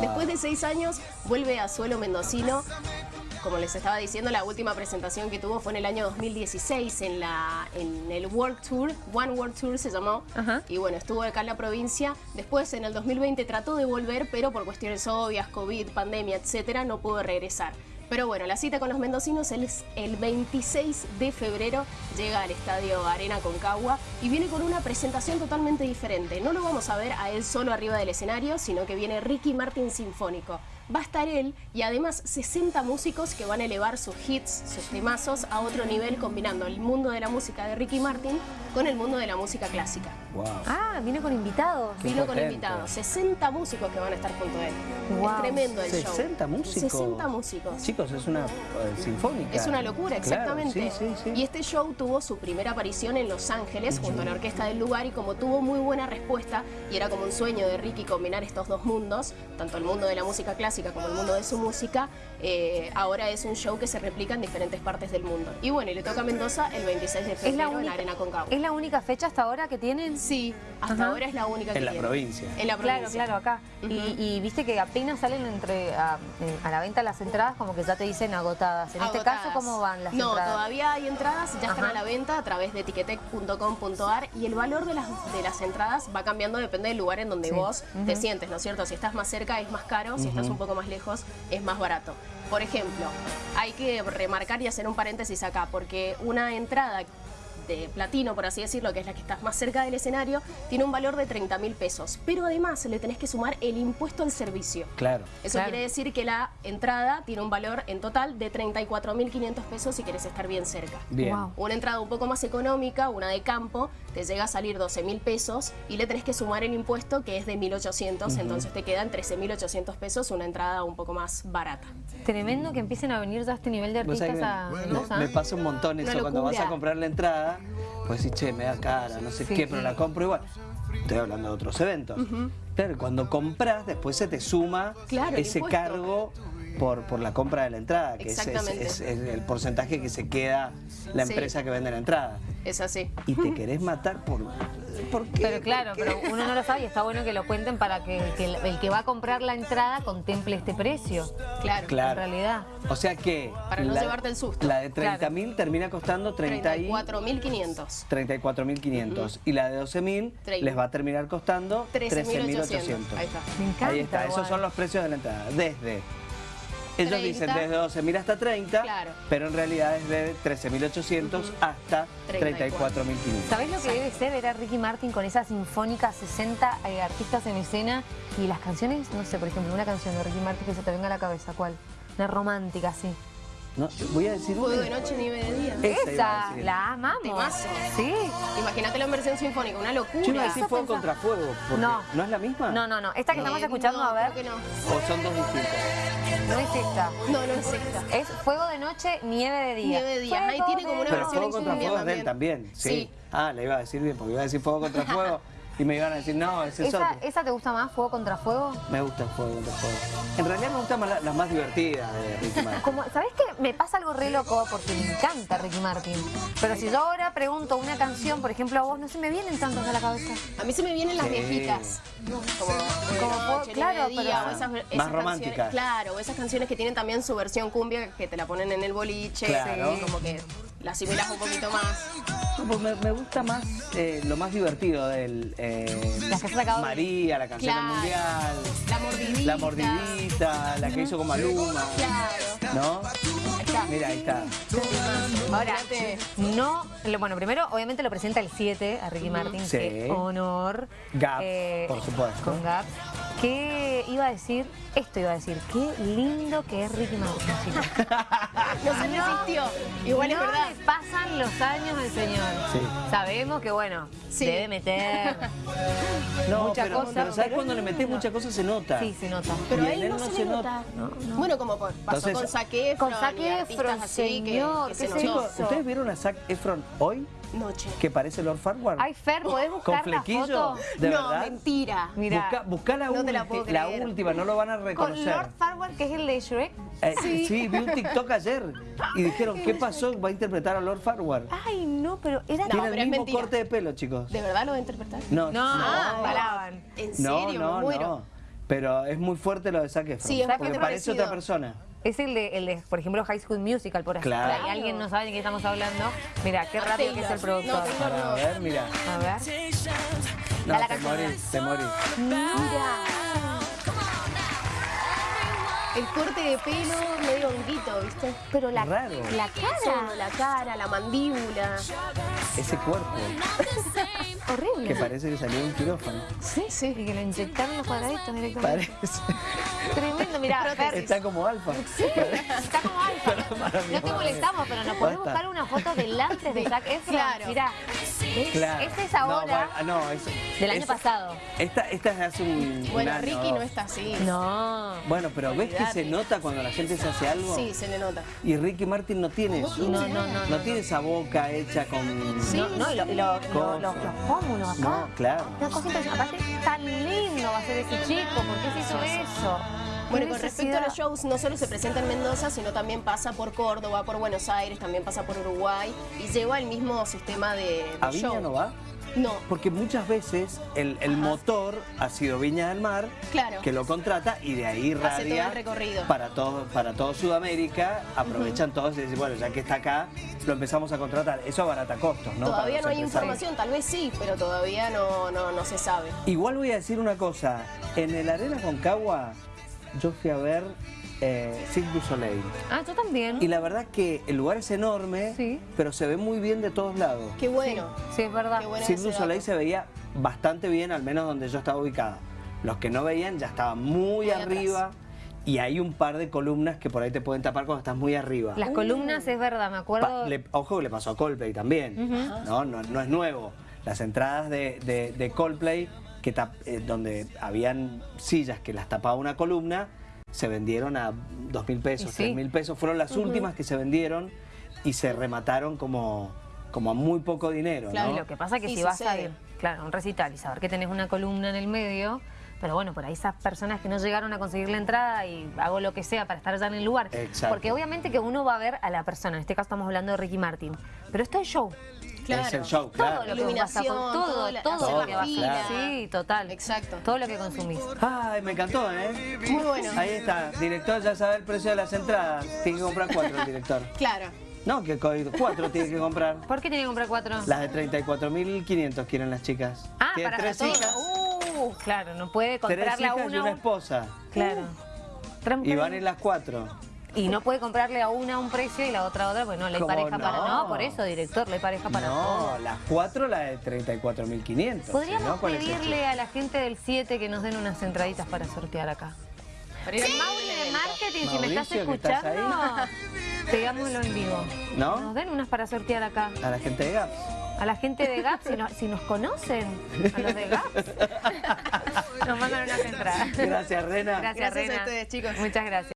Después de seis años vuelve a suelo mendocino como les estaba diciendo, la última presentación que tuvo fue en el año 2016 en, la, en el World Tour, One World Tour se llamó, y bueno, estuvo acá en la provincia. Después en el 2020 trató de volver, pero por cuestiones obvias, COVID, pandemia, etcétera, no pudo regresar. Pero bueno, la cita con los mendocinos es el 26 de febrero, llega al Estadio Arena Concagua y viene con una presentación totalmente diferente. No lo vamos a ver a él solo arriba del escenario, sino que viene Ricky Martin Sinfónico va a estar él y además 60 músicos que van a elevar sus hits, sus temazos a otro nivel combinando el mundo de la música de Ricky Martin con el mundo de la música clásica. Ah, viene con invitados. Vino con invitados, 60 músicos que van a estar junto a él. Es tremendo el show. 60 músicos. 60 músicos. Chicos, es una eh, sinfónica. Es una locura, exactamente. Y este show tuvo su primera aparición en Los Ángeles junto a la orquesta del lugar y como tuvo muy buena respuesta y era como un sueño de Ricky combinar estos dos mundos, tanto el mundo de la música clásica como el mundo de su música, eh, ahora es un show que se replica en diferentes partes del mundo. Y bueno, y le toca a Mendoza el 26 de febrero en la Arena Concagua. ¿Es la única fecha hasta ahora que tienen? Sí, hasta ahora es la única que En la provincia. En la provincia. Claro, claro, acá. y, viste que apenas salen entre a, la venta las entradas, como que ya te dicen agotadas. En este caso, ¿cómo van las no, entradas? No, todavía hay entradas, ya están a la venta a través de etiquetec.com.ar y el valor de las, de las entradas va cambiando, depende del lugar en donde vos te sientes, ¿no es cierto? Si estás más cerca es más caro, si estás un poco más lejos es más barato. Por ejemplo, hay que remarcar y hacer un paréntesis acá, porque una entrada de platino, por así decirlo, que es la que está más cerca del escenario, tiene un valor de 30 mil pesos. Pero además le tenés que sumar el impuesto al servicio. Claro. Eso quiere decir que la entrada tiene un valor en total de 34 mil 500 pesos si quieres estar bien cerca. Bien. Una entrada un poco más económica, una de campo, te llega a salir 12 mil pesos y le tenés que sumar el impuesto que es de 1.800, entonces te quedan 13.800 pesos, una entrada un poco más barata. Tremendo que empiecen a venir ya a este nivel de artistas a Me pasa un montón eso cuando vas a comprar la entrada pues sí, che, me da cara, no sé qué, pero la compro igual. Estoy hablando de otros eventos. Claro, cuando compras, después se te suma ese cargo por, por la compra de la entrada, que es, el porcentaje que se queda la empresa que vende la entrada. Es así. Y te querés matar por pero claro, pero uno no lo sabe y está bueno que lo cuenten para que, el, que va a comprar la entrada contemple este precio. Claro, claro. en realidad. O sea que... Para no llevarte el susto. La de 30.000 termina costando 34.500. 34.500. Y la de 12.000 les va a terminar costando 13.800. Ahí está. Me encanta. Ahí está, esos son los precios de la entrada. Desde ellos dicen desde 12.000 hasta 30, pero en realidad es de 13.800 hasta 34.500. ¿Sabés lo que debe ser ver a Ricky Martin con esa sinfónica, 60 eh, artistas en escena y las canciones? No sé, por ejemplo, una canción de Ricky Martin que se te venga a la cabeza, ¿cuál? Una romántica, sí. No, voy a decir Fuego de noche, nieve de día. Esa, la amamos. Sí. Imagínate en versión sinfónica, una locura. Yo iba a decir fuego contra fuego, no. ¿no es la misma? No, no, no. Esta que estamos escuchando, a ver. no. ¿O son dos distintas? No es esta. No, no es esta. Es fuego de noche, nieve de día. Nieve de día. Ahí tiene como una Pero versión fuego contra fuego es de él también. Sí. Ah, le iba a decir bien, porque iba a decir fuego contra fuego. Y me iban a decir, no, ese es ¿Esa, otro. ¿Esa te gusta más, Fuego contra Fuego? Me gusta Fuego contra Fuego. En realidad me gustan más las más divertidas de Ricky Martin. Como, ¿Sabés qué? Me pasa algo re loco porque me encanta Ricky Martin. Pero si yo ahora pregunto una canción, por ejemplo, a vos, no se me vienen tantas a la cabeza. A mí se me vienen las viejitas. Como, como claro, día, esas, más románticas. Claro, esas canciones que tienen también su versión cumbia que te la ponen en el boliche. Claro. como que la asimilas un poquito más. Pues me, gusta más eh, lo más divertido del eh, María, la canción mundial. La mordidita. La mordidita, la que hizo con Maluma. Claro. ¿No? Mira, ahí está. Ahora, no, bueno, primero obviamente lo presenta el 7 a Ricky Martin, sí. qué honor. Gap, eh, por supuesto. Con Gap. ¿Qué iba a decir? Esto iba a decir, qué lindo que es Ricky Martin, chicos. no se resistió. Igual es verdad. Le pasan los años al señor. Sí. Sabemos que, bueno, debe meter no, muchas cosas. Pero ¿sabes cuando le metes muchas cosas se nota? Sí, se nota. Pero ahí no, se, nota. Bueno, como pasó con Zac Efron. Con Zac Efron, señor. Que, que Chicos, ¿ustedes vieron a Zac Efron hoy? Noche. Que parece Lord Farquhar. Ay, Fer, ¿podés buscar ¿Con flequillo? la foto? ¿De no, verdad? mentira. Mira, busca, la, no la, la, última, no lo van a reconocer. ¿Con Lord Farquhar, que es el de Shrek? Eh, sí. sí. vi un TikTok ayer y dijeron, ¿qué pasó? Va a interpretar a Lord Farquhar. Ay, no, pero era... Tiene el mismo corte de pelo, chicos. ¿De verdad lo va a interpretar? No, no. No, ¿En serio? No, no, muero. Pero es muy fuerte lo de Zac Efron. Sí, porque parece otra persona. Es el de, el de, por ejemplo, High School Musical, por ejemplo. Claro. Y alguien no sabe de qué estamos hablando. Mira, qué rápido que es el productor. a ver, mira. A ver. No, te morís, te morís. Mira. El corte de pelo medio honguito, ¿viste? Pero la, Raro. la cara. la cara, la mandíbula. Ese cuerpo. Horrible. Que parece que salió de un quirófano. Sí, sí. Y que lo inyectaron los cuadraditos directamente. Parece. Tremendo, mirá. Está como alfa. Sí, está como alfa. No te molestamos, pero nos podés buscar una foto delante de Zac Efron. Claro. Mirá. Claro. Esta es ahora. No, no es, del año pasado. Esta, esta es hace un. Bueno, Ricky no está así. No. Bueno, pero ¿ves que se nota cuando la gente se hace algo? Sí, se le nota. Y Ricky Martin no tiene eso. No, no, no. No, tiene esa boca hecha con. Sí, no, y, lo, y lo, lo, los, los pómulos acá. No, claro. Una cosa impresionante. Aparte, tan lindo va a ser ese chico. ¿Por qué se hizo eso? Bueno, con respecto a los shows, no solo se presenta en Mendoza, sino también pasa por Córdoba, por Buenos Aires, también pasa por Uruguay y lleva el mismo sistema de, de ¿A Viña no va? No. Porque muchas veces el, el motor ha sido Viña del Mar, claro. que lo contrata y de ahí radia el recorrido. para todo, para todo Sudamérica, aprovechan todos y dicen, bueno, ya que está acá, lo empezamos a contratar. Eso abarata costos, ¿no? Todavía no hay información, tal vez sí, pero todavía no, no, no se sabe. Igual voy a decir una cosa, en el Arena Concagua yo fui a ver eh, Cirque du Soleil. Ah, yo también. Y la verdad que el lugar es enorme, sí. pero se ve muy bien de todos lados. Qué bueno. Sí, es verdad. Cirque du Soleil se veía bastante bien, al menos donde yo estaba ubicada. Los que no veían ya estaban muy, muy arriba. Atrás. Y hay un par de columnas que por ahí te pueden tapar cuando estás muy arriba. Las uh. columnas es verdad, me acuerdo. Pa le, ojo que le pasó a Coldplay también, uh -huh. ¿no? ¿no? No es nuevo. Las entradas de, de, de Coldplay, que eh, donde habían sillas que las tapaba una columna, se vendieron a dos mil pesos, tres sí. mil pesos. Fueron las uh -huh. últimas que se vendieron y se remataron como, como a muy poco dinero. Claro, ¿no? y lo que pasa es que sí, si vas sucede. a ir claro, a un recital y saber que tenés una columna en el medio, pero bueno, por ahí esas personas que no llegaron a conseguir la entrada y hago lo que sea para estar ya en el lugar. Exacto. Porque obviamente que uno va a ver a la persona, en este caso estamos hablando de Ricky Martin, pero esto es show. Claro. Es el show, claro. Todo lo que todo, todo, la- lo la que va a fila. Sí, total. Exacto. Todo lo que consumís. Ay, me encantó, ¿eh? Muy bueno. Ahí está, director ya sabe el precio de las entradas. Tiene que comprar cuatro el director. Claro. No, que cuatro tiene que comprar. ¿Por qué tiene que comprar cuatro? Las de 34.500 quieren las chicas. Ah, Tiene para tres todos. hijas, Uh, claro, no puede tres comprarle a hijas y una. una esposa. Claro. Tres Y van en las cuatro. Y no puede comprarle a una un precio y la otra a otra, pues no, le hay ¿Cómo pareja para... no? No, por eso, director, le hay pareja para No, todo. las cuatro la de 34.500. Podríamos no, ¿cuál es el pedirle a la gente del 7 que nos den unas entraditas para sortear acá. Al Mauri de marketing, si me estás Mauricio, que estás escuchando, pegámoslo en vivo. ¿No? Nos den unas para sortear acá. A la gente de Gaps. A la gente de GAP, si, no- si nos conocen, a los de GAP, nos mandan unas entradas. Gracias, Rena. Gracias, Gracias a Rena. ustedes, chicos. Muchas gracias.